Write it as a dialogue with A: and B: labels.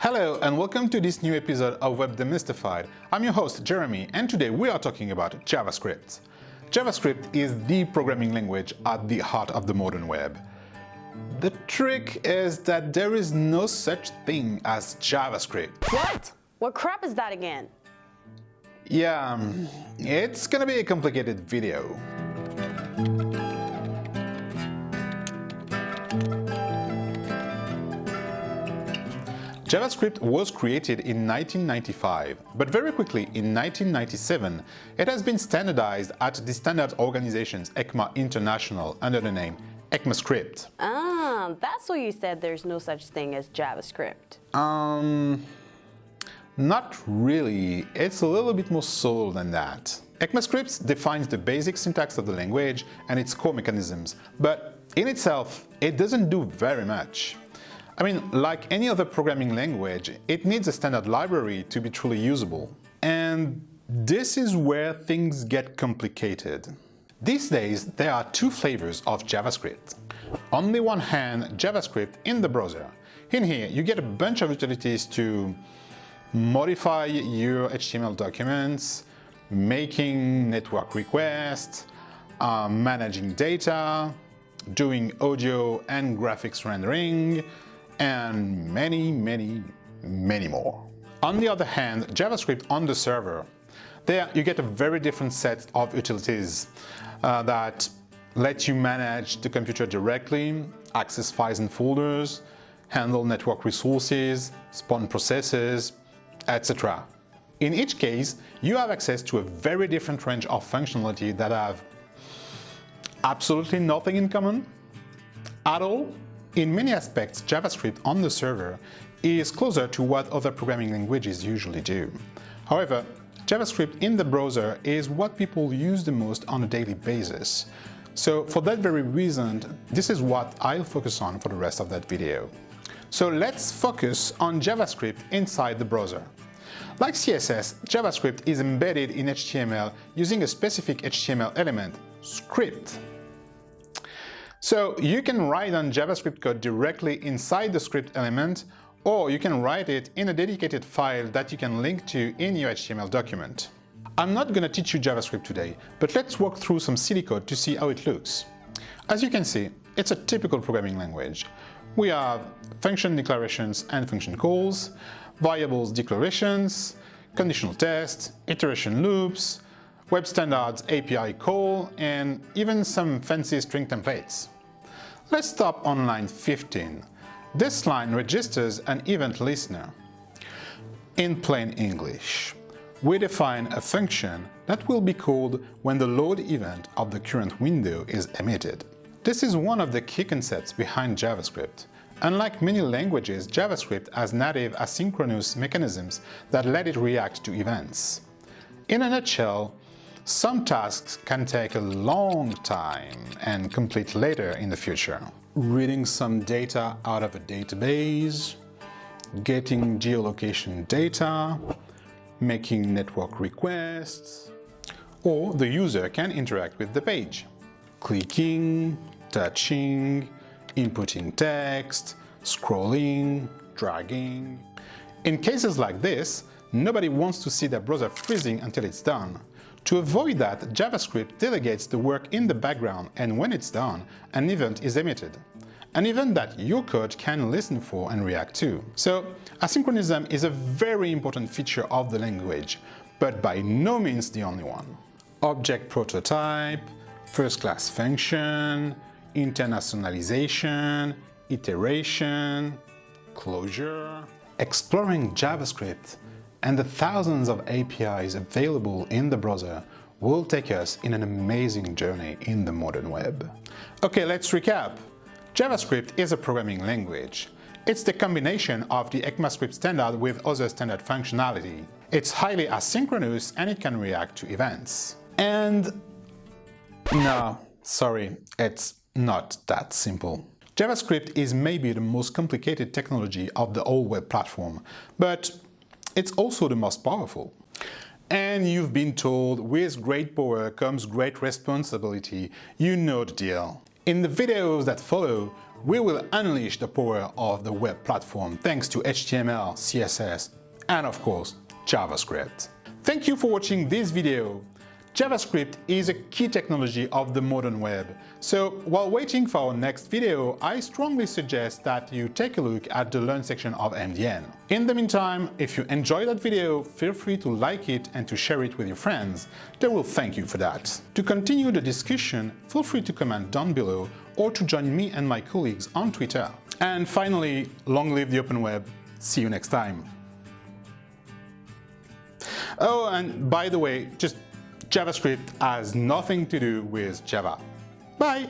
A: Hello and welcome to this new episode of Web Demystified. I'm your host Jeremy and today we are talking about JavaScript. JavaScript is the programming language at the heart of the modern web. The trick is that there is no such thing as JavaScript.
B: What? What crap is that again?
A: Yeah, um, it's gonna be a complicated video. JavaScript was created in 1995, but very quickly in 1997 it has been standardized at the standards organizations ECMA International under the name ECMAScript.
B: Ah, that's why you said there's no such thing as JavaScript.
A: Um, not really. It's a little bit more subtle than that. ECMAScript defines the basic syntax of the language and its core mechanisms, but in itself, it doesn't do very much. I mean, like any other programming language, it needs a standard library to be truly usable. And this is where things get complicated. These days, there are two flavors of JavaScript. On the one hand, JavaScript in the browser. In here, you get a bunch of utilities to modify your HTML documents, making network requests, uh, managing data, doing audio and graphics rendering, and many, many, many more. On the other hand, JavaScript on the server, there you get a very different set of utilities uh, that let you manage the computer directly, access files and folders, handle network resources, spawn processes, etc. In each case, you have access to a very different range of functionality that have absolutely nothing in common at all in many aspects, JavaScript on the server is closer to what other programming languages usually do. However, JavaScript in the browser is what people use the most on a daily basis. So for that very reason, this is what I'll focus on for the rest of that video. So let's focus on JavaScript inside the browser. Like CSS, JavaScript is embedded in HTML using a specific HTML element, script. So you can write on JavaScript code directly inside the script element, or you can write it in a dedicated file that you can link to in your HTML document. I'm not going to teach you JavaScript today, but let's walk through some silly code to see how it looks. As you can see, it's a typical programming language. We have function declarations and function calls, variables declarations, conditional tests, iteration loops, web standards API call, and even some fancy string templates. Let's stop on line 15. This line registers an event listener. In plain English, we define a function that will be called when the load event of the current window is emitted. This is one of the key concepts behind JavaScript. Unlike many languages, JavaScript has native asynchronous mechanisms that let it react to events. In a nutshell, some tasks can take a long time and complete later in the future. Reading some data out of a database, getting geolocation data, making network requests, or the user can interact with the page. Clicking, touching, inputting text, scrolling, dragging. In cases like this, nobody wants to see their browser freezing until it's done. To avoid that, JavaScript delegates the work in the background and when it's done, an event is emitted. An event that your code can listen for and react to. So asynchronism is a very important feature of the language, but by no means the only one. Object prototype, first-class function, internationalization, iteration, closure. Exploring JavaScript and the thousands of APIs available in the browser will take us in an amazing journey in the modern web. Okay, let's recap. JavaScript is a programming language. It's the combination of the ECMAScript standard with other standard functionality. It's highly asynchronous and it can react to events. And no, sorry, it's not that simple. JavaScript is maybe the most complicated technology of the whole web platform, but it's also the most powerful. And you've been told with great power comes great responsibility. You know the deal. In the videos that follow, we will unleash the power of the web platform thanks to HTML, CSS, and of course, JavaScript. Thank you for watching this video. JavaScript is a key technology of the modern web, so while waiting for our next video, I strongly suggest that you take a look at the Learn section of MDN. In the meantime, if you enjoyed that video, feel free to like it and to share it with your friends. They will thank you for that. To continue the discussion, feel free to comment down below or to join me and my colleagues on Twitter. And finally, long live the open web. See you next time. Oh, and by the way, just JavaScript has nothing to do with Java. Bye!